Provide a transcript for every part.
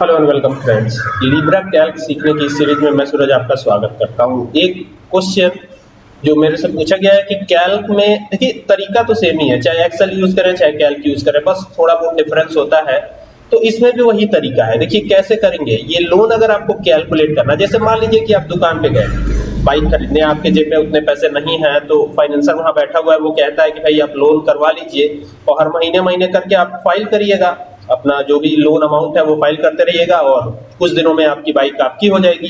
Hello and welcome friends. Libre Calc सीखने की series में मैं सूरज आपका स्वागत करता हूँ। एक क्वेश्चन जो मेरे से पूछा गया है कि कैल्क में, देखिए, तरीका तो सेम ही है। चाहे एक्सेल यूज़ करें, चाहे कैल्क यूज़ करें, बस थोड़ा बहुत डिफरेंस होता है। तो इसमें भी वही तरीका है। देखिए, कैसे करेंगे? ये लोन अगर आपको कैलकुलेट करना जैसे मान लीजिए कि आप दुकान पे गए बाइक खरीदने, आपके जेब में उतने पैसे नहीं है तो फाइनेंसर वहाँ बैठा हुआ है, वो कहता है कि भाई आप लोन करवा लीजिए और हर महीने महीने करके आप फ़ाइल करिएगा। अपना जो भी लोन अमाउंट है वो फ़ाइल करते रहिएगा और कुछ दिनों में आपकी बाइक आपकी हो जाएगी,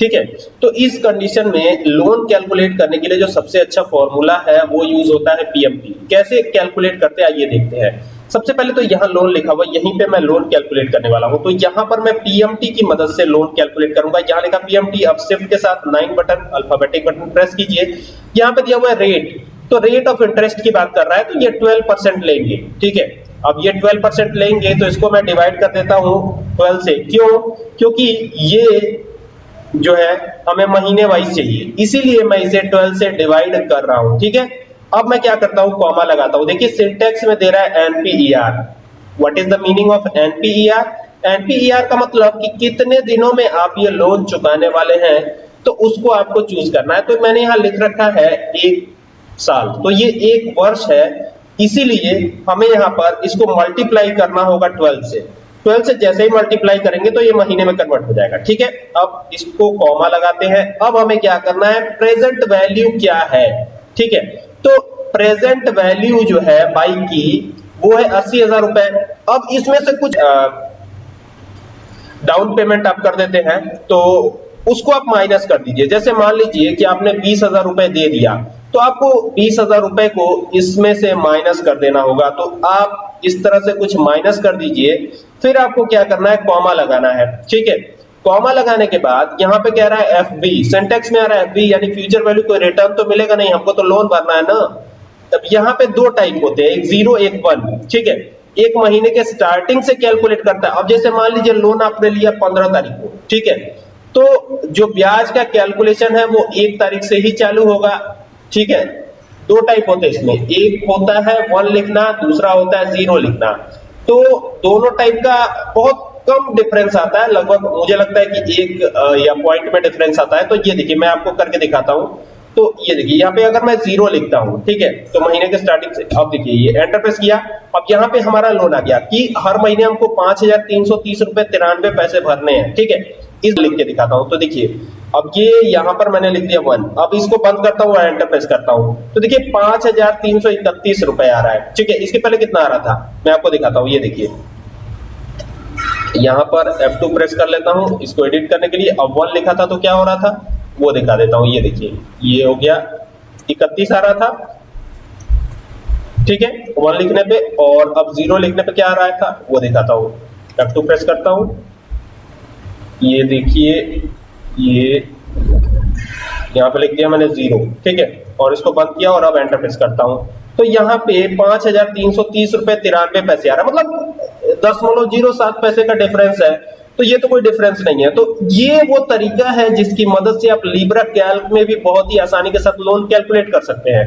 ठीक है? तो इस कंडीशन में लोन कैलकुलेट करने के लिए जो सबसे अच्छा फॉर्मूला है वो यूज़ होता है पीएमटी कैसे कैलकुलेट करते हैं, आइए देखते हैं। सबसे पहले तो यहाँ लोन लिखा हुआ यहीं पे मैं लोन कैलकुलेट करने वाला हूँ। तो यहाँ पर मैं पीएमटी की मदद से लोन कैलकुलेट करूँगा। यहाँ लिखा पीएमटी अब शिफ्ट के साथ nine button alphabetic button press कीजिए। यहाँ पे दिया हुआ है रेट तो रेट ऑफ़ इंटरेस्ट की बात कर रहा है तो ये 12 परसेंट लेंगे, ठीक है? अब ये 12 परसेंट लेंगे तो इसको मैं डिवाइड कर देता हूँ 12 से। क्यों? क्योंकि ये जो है, हमें महीने वाइज चाहिए। इसीलिए मैं इसे 12 से डिवाइड कर रहा हूँ, ठीक है? अब मैं क्या करता हूँ? कॉमा लगाता हूँ। देखिए सिंटेक्स में दे रहा है NPER what is the meaning of NPER NPER का मतलब कि कितने दिनों में आप ये लोन चुकाने वाले हैं तो उसको आपको चूज़ करना है। तो मैंने यहाँ लिख रखा है एक साल। तो ये एक वर्ष है इसीलिए हमें यहाँ पर इसको मल्टीप्लाई करना होगा 12 से। 12 से जैसे ही मल्टीप्लाई करेंगे तो ये महीने में कन्वर्ट हो जाएगा, ठीक है? अब इसको कॉमा लगाते हैं। अब हमें क्या करना है? प्रेजेंट वैल्यू क्या है? ठीक है? तो प्रेजेंट वैल्यू जो है बाइक की, वो है अस्सी हज़ार रुपए। अब इसमें से कुछ डाउन पेमेंट आप कर देते हैं तो उसको आप माइनस कर दीजिए। जैसे मान लीजिए कि आपने बीस हज़ार रुपए दे दिया तो आपको बीस हज़ार रुपए को इसमें से माइनस कर देना होगा। तो आप इस तरह से कुछ माइनस कर दीजिए, फिर आपको क्या करना है? कॉमा लगाना है। ठीक है? कॉमा लगाने के बाद यहाँ पे कह रहा है एफ़ बी सेंटेक्स में आ रहा है एफ़ बी यानी फ्यूचर वैल्यू कोई रिटर्न तो मिलेगा नहीं, हमको तो लोन भरना है ना। अब यहाँ पे दो टाइप होते हैं, एक ज़ीरो, एक वन। ठीक है? एक महीने के स्टार्टिंग से कैलकुलेट करता है। अब जैसे मान लीजिए लोन आपने लिया पंद्रह तारीख को। ठीक है? तो जो ब्याज का कैलकुलेशन है वो एक तारीख से ही चालू होगा। ठीक है? दो टाइप होते हैं इसमें। एक होता है वन लिखना, दूसरा होता है ज़ीरो लिखना। तो दोनों टाइप का बहुत कम डिफरेंस आता है। लगभग मुझे लगता है कि एक या पॉइंट में डिफरेंस आता है। तो ये देखिए, मैं आपको करके दिखाता हूँ। तो ये देखिए, यहाँ पे अगर मैं ज़ीरो लिखता हूँ, ठीक है? तो महीने के स्टार्टिंग से अब देखिए, ये एंटर प्रेस किया। अब यहाँ पे हमारा लोन आ गया कि हर महीने हमको पाँच हज़ार तीन सौ तीस रुपए तिरानवे पैसे भरने हैं, ठीक है? इस लिख के दिखाता हूँ। तो देखिए, अब ये यहाँ पर मैंने लिख दिया वन। अब इसको बंद करता हूँ एंटर प्रेस करता हूँ। तो देखिए, पाँच हज़ार तीन सौ इकतीस रुपए आ रहा है। ठीक है, इसके पहले कितना आ रहा था? मैं आपको दिखाता हूँ, ये देखिए। यहाँ पर F2 प्रेस कर लेता हूँ, इसको एडिट करने के लिए। अब वन लिखा था तो क्या हो रहा था? वो दिखा देता हूँ, ये देखिए। ये हो गया, इकतीस आ रहा था। ठीक है वन लिखने पे, और अब ज़ीरो लिखने पे क्या आ रहा था? वो दिखाता हूँ। F2 प्रेस करता हूँ। ये देखिए, ये यहाँ पे लिख दिया मैंने ज़ीरो ठीक है? और इसको बंद किया और अब एंटर प्रेस करता हूँ। तो यहाँ पे पाँच हज़ार तीन सौ तीस रुपए तिरानवे पैसे आ रहा है। मतलब दशमलव ज़ीरो सात पैसे का डिफरेंस है। तो ये तो कोई डिफरेंस नहीं है। तो ये वो तरीका है जिसकी मदद से आप लिब्रा कैल्क में भी बहुत ही आसानी के साथ लोन कैलकुलेट कर सकते हैं।